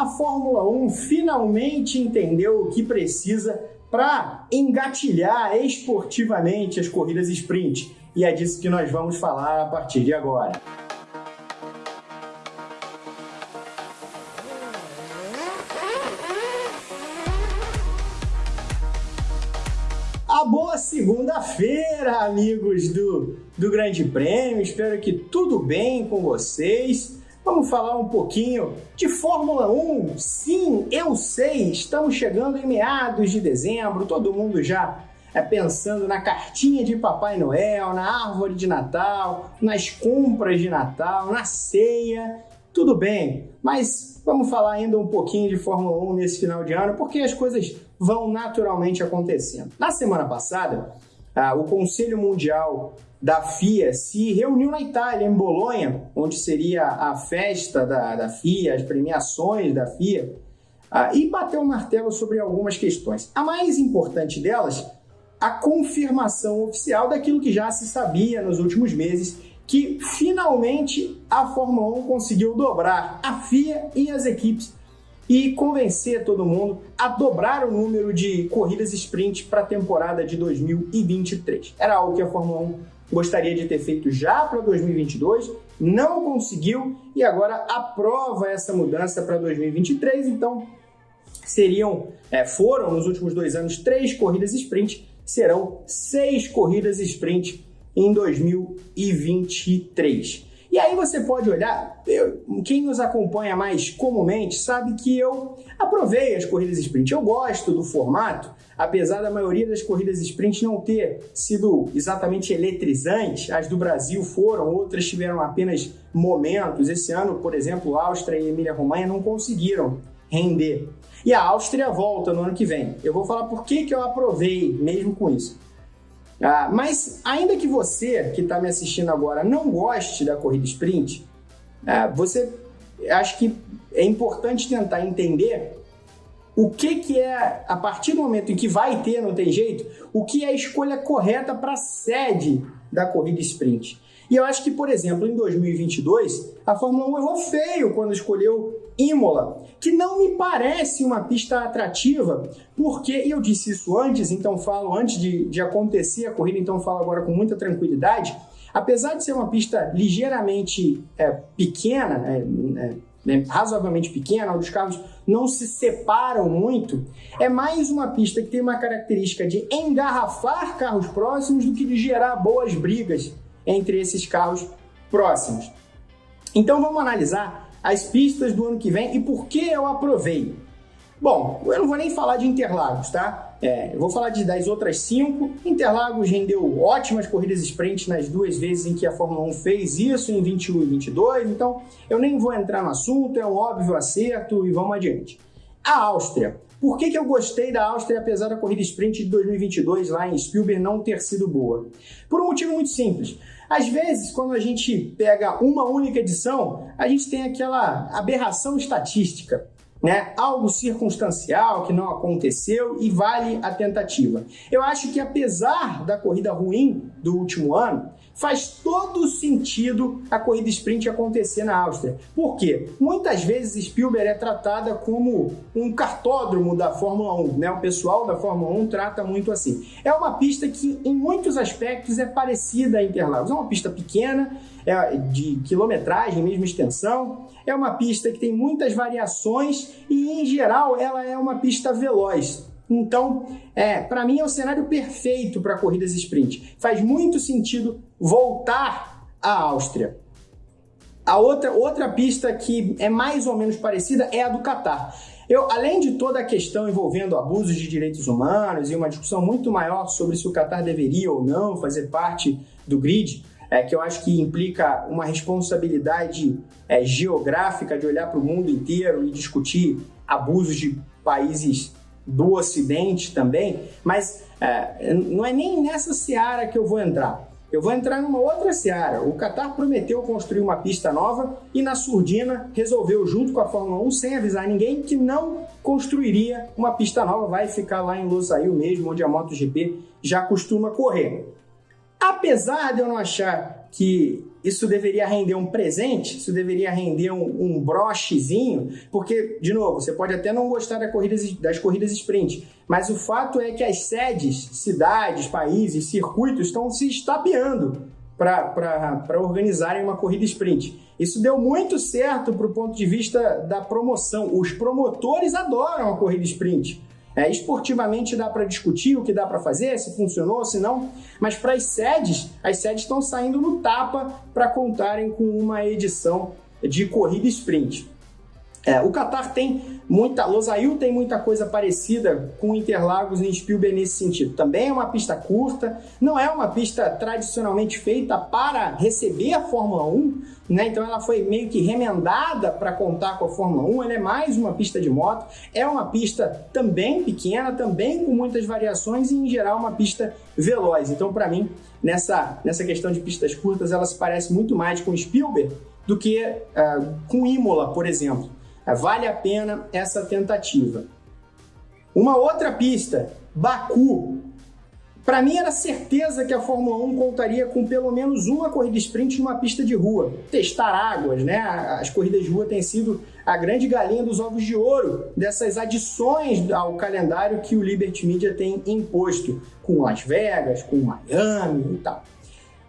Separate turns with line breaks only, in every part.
a Fórmula 1 finalmente entendeu o que precisa para engatilhar esportivamente as corridas sprint. E é disso que nós vamos falar a partir de agora. A boa segunda-feira, amigos do, do Grande Prêmio. Espero que tudo bem com vocês. Vamos falar um pouquinho de Fórmula 1. Sim, eu sei, estamos chegando em meados de dezembro, todo mundo já é pensando na cartinha de Papai Noel, na árvore de Natal, nas compras de Natal, na ceia. Tudo bem, mas vamos falar ainda um pouquinho de Fórmula 1 nesse final de ano, porque as coisas vão naturalmente acontecendo. Na semana passada, ah, o Conselho Mundial da FIA se reuniu na Itália, em Bolonha, onde seria a festa da, da FIA, as premiações da FIA, ah, e bateu o martelo sobre algumas questões. A mais importante delas, a confirmação oficial daquilo que já se sabia nos últimos meses, que finalmente a Fórmula 1 conseguiu dobrar a FIA e as equipes e convencer todo mundo a dobrar o número de corridas sprint para a temporada de 2023. Era algo que a Fórmula 1 gostaria de ter feito já para 2022, não conseguiu e agora aprova essa mudança para 2023. Então, seriam, é, foram nos últimos dois anos três corridas sprint, serão seis corridas sprint em 2023. E aí você pode olhar, eu, quem nos acompanha mais comumente sabe que eu aprovei as corridas sprint. Eu gosto do formato, apesar da maioria das corridas sprint não ter sido exatamente eletrizante, as do Brasil foram, outras tiveram apenas momentos. Esse ano, por exemplo, Áustria e Emília-Romanha não conseguiram render. E a Áustria volta no ano que vem. Eu vou falar por que, que eu aprovei mesmo com isso. Ah, mas ainda que você que está me assistindo agora não goste da corrida sprint, ah, você acho que é importante tentar entender o que, que é, a partir do momento em que vai ter, não tem jeito, o que é a escolha correta para a sede da corrida sprint. E eu acho que, por exemplo, em 2022, a Fórmula 1 errou feio quando escolheu Imola, que não me parece uma pista atrativa, porque, e eu disse isso antes, então falo antes de, de acontecer a corrida, então falo agora com muita tranquilidade, apesar de ser uma pista ligeiramente é, pequena, é, é, né, razoavelmente pequena, onde os carros não se separam muito, é mais uma pista que tem uma característica de engarrafar carros próximos do que de gerar boas brigas entre esses carros próximos. Então vamos analisar as pistas do ano que vem e por que eu aprovei. Bom, eu não vou nem falar de Interlagos, tá? É, eu vou falar de, das outras cinco. Interlagos rendeu ótimas corridas sprint nas duas vezes em que a Fórmula 1 fez isso, em 21 e 22, então eu nem vou entrar no assunto, é um óbvio acerto e vamos adiante. A Áustria. Por que, que eu gostei da Áustria, apesar da corrida sprint de 2022 lá em Spielberg não ter sido boa? Por um motivo muito simples. Às vezes, quando a gente pega uma única edição, a gente tem aquela aberração estatística né? Algo circunstancial que não aconteceu e vale a tentativa. Eu acho que apesar da corrida ruim do último ano, faz todo sentido a corrida sprint acontecer na Áustria. Por quê? Muitas vezes Spielberg é tratada como um cartódromo da Fórmula 1, né? O pessoal da Fórmula 1 trata muito assim. É uma pista que em muitos aspectos é parecida a Interlagos. É uma pista pequena, é de quilometragem, mesma extensão. É uma pista que tem muitas variações e, em geral, ela é uma pista veloz. Então, é, para mim é o cenário perfeito para corridas sprint. Faz muito sentido voltar à Áustria. A outra, outra pista que é mais ou menos parecida é a do Catar. Eu, além de toda a questão envolvendo abusos de direitos humanos e uma discussão muito maior sobre se o Catar deveria ou não fazer parte do grid, é, que eu acho que implica uma responsabilidade é, geográfica de olhar para o mundo inteiro e discutir abusos de países do Ocidente também, mas é, não é nem nessa seara que eu vou entrar. Eu vou entrar numa outra seara. O Qatar prometeu construir uma pista nova e na surdina resolveu, junto com a Fórmula 1, sem avisar ninguém, que não construiria uma pista nova, vai ficar lá em Losail mesmo, onde a MotoGP já costuma correr. Apesar de eu não achar que isso deveria render um presente, isso deveria render um, um brochezinho, porque, de novo, você pode até não gostar das corridas, das corridas sprint, mas o fato é que as sedes, cidades, países, circuitos estão se estapeando para organizarem uma corrida sprint. Isso deu muito certo para o ponto de vista da promoção. Os promotores adoram a corrida sprint. É, esportivamente dá para discutir o que dá para fazer, se funcionou, se não, mas para as sedes, as sedes estão saindo no tapa para contarem com uma edição de corrida sprint. É, o Qatar tem muita, Losail tem muita coisa parecida com Interlagos em Spielberg nesse sentido. Também é uma pista curta, não é uma pista tradicionalmente feita para receber a Fórmula 1, né? Então ela foi meio que remendada para contar com a Fórmula 1. Ela é mais uma pista de moto, é uma pista também pequena, também com muitas variações e em geral uma pista veloz. Então para mim nessa nessa questão de pistas curtas ela se parece muito mais com Spielberg do que uh, com Imola, por exemplo. Vale a pena essa tentativa. Uma outra pista, Baku. Para mim era certeza que a Fórmula 1 contaria com pelo menos uma corrida sprint numa pista de rua. Testar águas, né? As corridas de rua têm sido a grande galinha dos ovos de ouro dessas adições ao calendário que o Liberty Media tem imposto, com Las Vegas, com Miami e tal.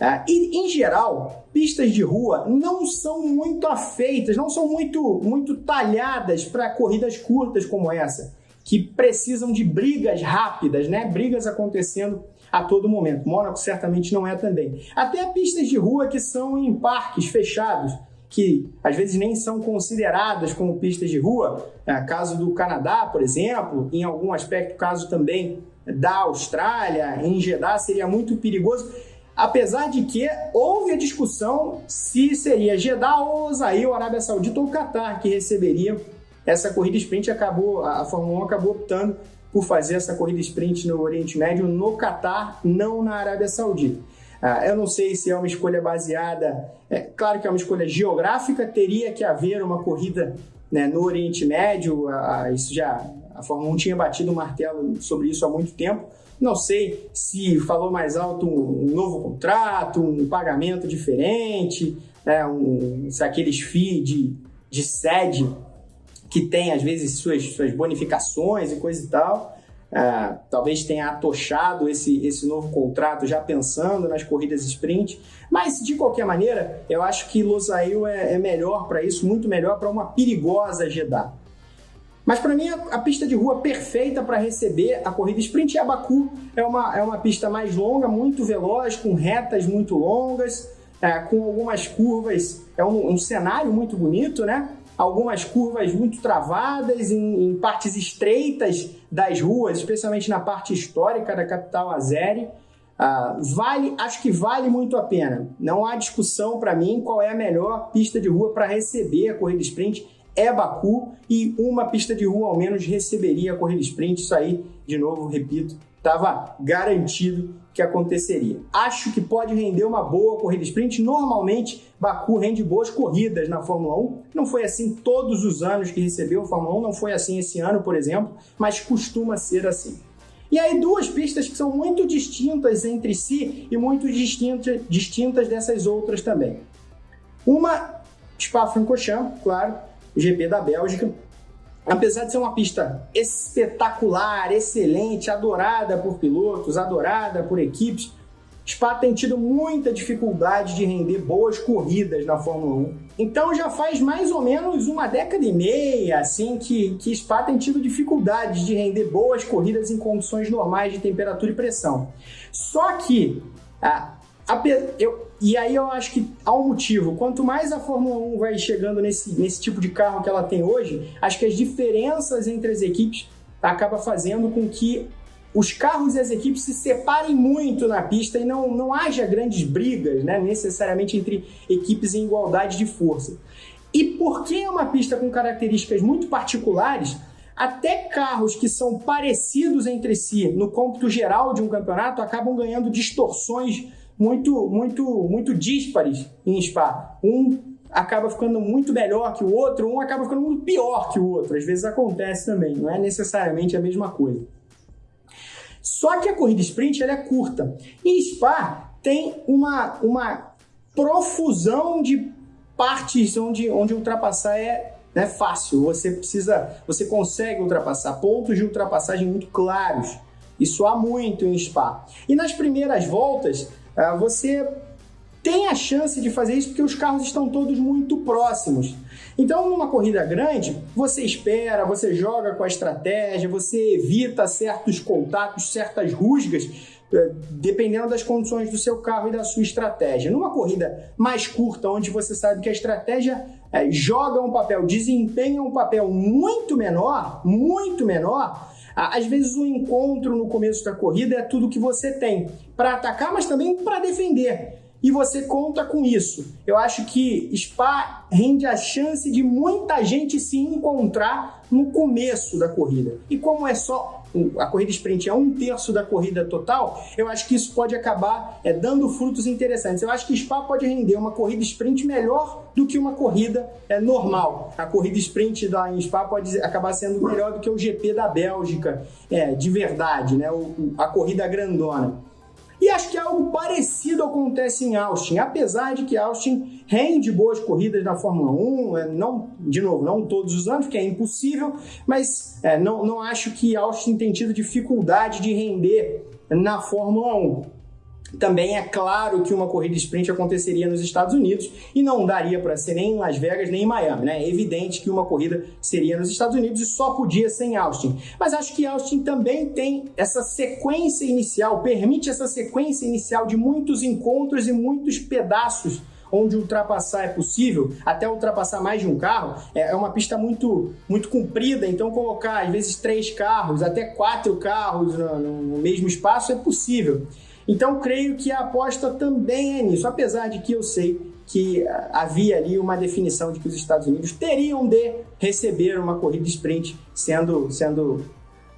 É, e, em geral, pistas de rua não são muito afeitas, não são muito, muito talhadas para corridas curtas como essa, que precisam de brigas rápidas, né? brigas acontecendo a todo momento. Mônaco certamente não é também. Até pistas de rua que são em parques fechados, que às vezes nem são consideradas como pistas de rua, é, caso do Canadá, por exemplo, em algum aspecto, caso também da Austrália, em Jeddah, seria muito perigoso apesar de que houve a discussão se seria Jeddah ou Osail, Arábia Saudita ou Qatar que receberia essa corrida sprint. Acabou, a Fórmula 1 acabou optando por fazer essa corrida sprint no Oriente Médio, no Qatar, não na Arábia Saudita. Ah, eu não sei se é uma escolha baseada, é claro que é uma escolha geográfica, teria que haver uma corrida né, no Oriente Médio, ah, isso já a Fórmula 1 tinha batido o martelo sobre isso há muito tempo, não sei se falou mais alto um, novo contrato, um pagamento diferente, né, um, se aqueles FII de, de sede que tem às vezes suas, suas bonificações e coisa e tal. Uh, talvez tenha atochado esse, esse novo contrato já pensando nas corridas sprint, mas de qualquer maneira, eu acho que Losail é, é melhor para isso, muito melhor para uma perigosa Jeddah. Mas para mim, a, pista de rua perfeita para receber a corrida sprint é a Baku. É uma, é uma pista mais longa, muito veloz, com retas muito longas, é, com algumas curvas. É um, um, cenário muito bonito, né? Algumas curvas muito travadas em, em partes estreitas das ruas, especialmente na parte histórica da capital azeri. Uh, vale, acho que vale muito a pena. Não há discussão para mim qual é a melhor pista de rua para receber a corrida sprint é Baku e uma pista de rua ao menos receberia a corrida sprint. Isso aí, de novo, repito, estava garantido que aconteceria. Acho que pode render uma boa corrida sprint. Normalmente, Baku rende boas corridas na Fórmula 1. Não foi assim todos os anos que recebeu a Fórmula 1, não foi assim esse ano, por exemplo, mas costuma ser assim. E aí, duas pistas que são muito distintas entre si e muito distintas, distintas dessas outras também. Uma, Spa-Francorchamps, claro, GP da Bélgica. Apesar de ser uma pista espetacular, excelente, adorada por pilotos, adorada por equipes, Spa tem tido muita dificuldade de render boas corridas na Fórmula 1. Então já faz mais ou menos uma década e meia assim que, que Spa tem tido dificuldades de render boas corridas em condições normais de temperatura e pressão. Só que a, a, eu, e aí eu acho que há um motivo. Quanto mais a Fórmula 1 vai chegando nesse, nesse tipo de carro que ela tem hoje, acho que as diferenças entre as equipes acaba fazendo com que os carros e as equipes se separem muito na pista e não, não haja grandes brigas, né, necessariamente entre equipes em igualdade de força. E porque é uma pista com características muito particulares, até carros que são parecidos entre si no cômputo geral de um campeonato acabam ganhando distorções muito, muito, muito díspares em Spa. Um acaba ficando muito melhor que o outro, um acaba ficando muito pior que o outro. Às vezes acontece também, não é necessariamente a mesma coisa. Só que a corrida sprint ela é curta. E Spa tem uma, uma profusão de partes onde, onde ultrapassar é né, fácil. Você precisa, você consegue ultrapassar pontos de ultrapassagem muito claros. Isso há muito em Spa. E nas primeiras voltas, você tem a chance de fazer isso porque os carros estão todos muito próximos. Então, numa corrida grande, você espera, você joga com a estratégia, você evita certos contatos, certas rusgas, eh, dependendo das condições do seu carro e da sua estratégia. Numa corrida mais curta, onde você sabe que a estratégia é, joga um papel, desempenha um papel muito menor, muito menor, às vezes o encontro no começo da corrida é tudo que você tem para atacar, mas também para defender e você conta com isso. Eu acho que Spa rende a chance de muita gente se encontrar no começo da corrida. E como é só a corrida sprint é um terço da corrida total, eu acho que isso pode acabar é, dando frutos interessantes. Eu acho que Spa pode render uma corrida sprint melhor do que uma corrida é, normal. A corrida sprint da em Spa pode acabar sendo melhor do que o GP da Bélgica, é, de verdade, né? O, a corrida grandona. E acho que algo parecido acontece em Austin, apesar de que Austin rende boas corridas na Fórmula 1, é, não, de novo, não todos os anos, porque é impossível, mas é, não, não acho que Austin tenha tido dificuldade de render na Fórmula 1. Também é claro que uma corrida sprint aconteceria nos Estados Unidos e não daria para ser nem em Las Vegas nem em Miami, né? É evidente que uma corrida seria nos Estados Unidos e só podia ser em Austin. Mas acho que Austin também tem essa sequência inicial, permite essa sequência inicial de muitos encontros e muitos pedaços onde ultrapassar é possível, até ultrapassar mais de um carro, é, é uma pista muito, muito comprida, então colocar às vezes três carros, até quatro carros no, no mesmo espaço é possível. Então, creio que a aposta também é nisso, apesar de que eu sei que havia ali uma definição de que os Estados Unidos teriam de receber uma corrida sprint, sendo, sendo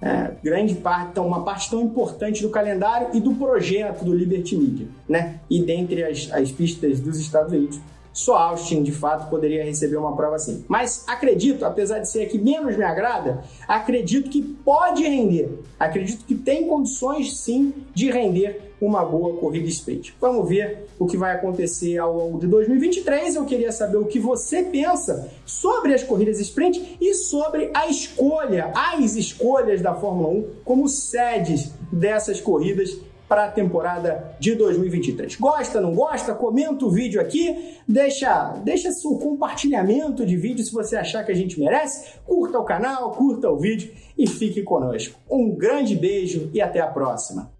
é, grande parte, uma parte tão importante do calendário e do projeto do Liberty Media, né? E dentre as, as pistas dos Estados Unidos, só Austin, de fato, poderia receber uma prova assim. Mas acredito, apesar de ser a que menos me agrada, acredito que pode render. Acredito que tem condições, sim, de render uma boa corrida sprint. Vamos ver o que vai acontecer ao longo de 2023. Eu queria saber o que você pensa sobre as corridas sprint e sobre a escolha, as escolhas da Fórmula 1 como sedes dessas corridas para a temporada de 2023. Gosta, não gosta? Comenta o vídeo aqui, deixa, deixa seu compartilhamento de vídeo se você achar que a gente merece, curta o canal, curta o vídeo e fique conosco. Um grande beijo e até a próxima!